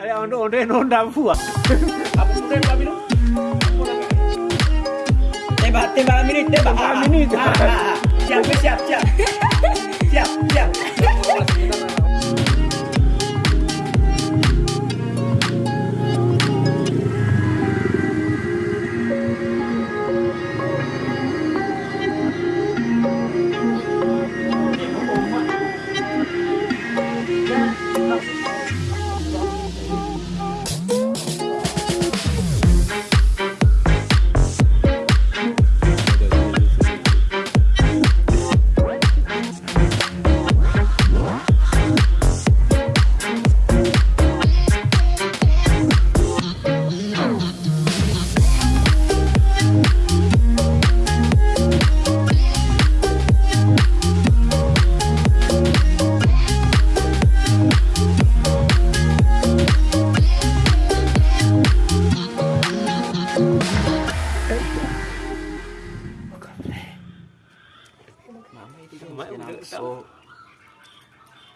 Ada onde onde nonda fuwa. Apa sudah berapa minit? Tembak tembak minit ah, ah, ah. tembak. Minit. Siap siap siap. Siap siap.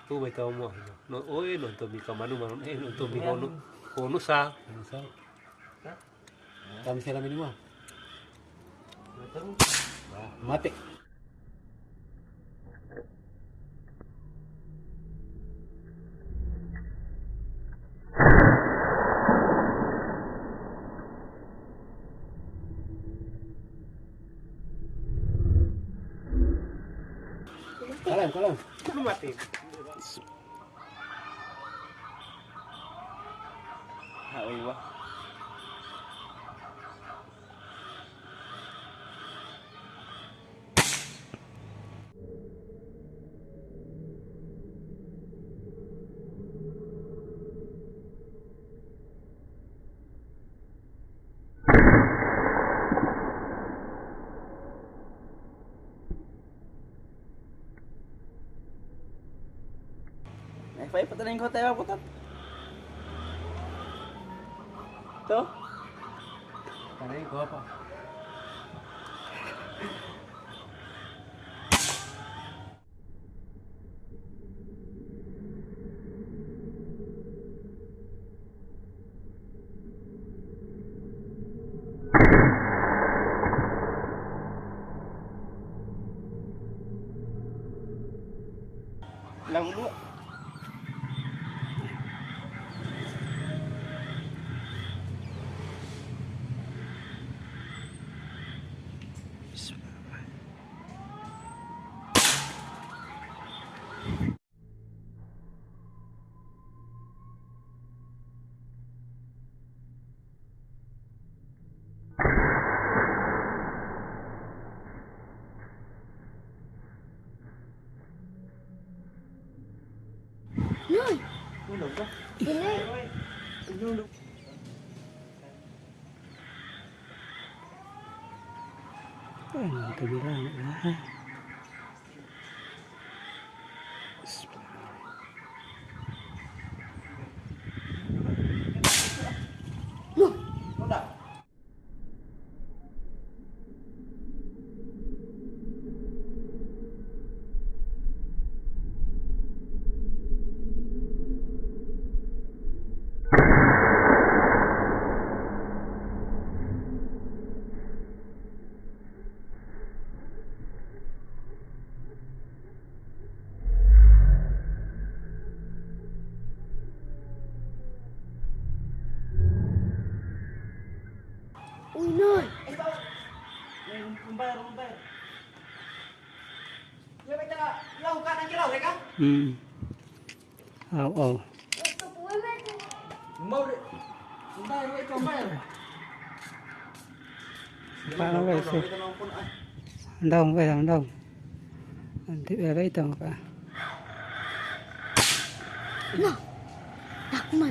Tu bai tau mo. No, oi, no to mi kamanu man, eh, no to mi hono. Hono sa. Kami sila minimo. Mati. Kalam, kalam. Kuno mati. Aywa. Mas é, foi pra ter encontrar, botar. Ito? Pare, guwapo. Lang dua. Lui. Đi đi. Cái gì đó Ừ. Ồ ồ. Pak nó về xe. Đông về thằng đông. Thì về đây tầng cả. Nào. Đặc mật.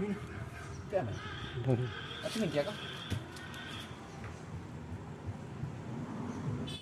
对啊，对啊，这能干吗？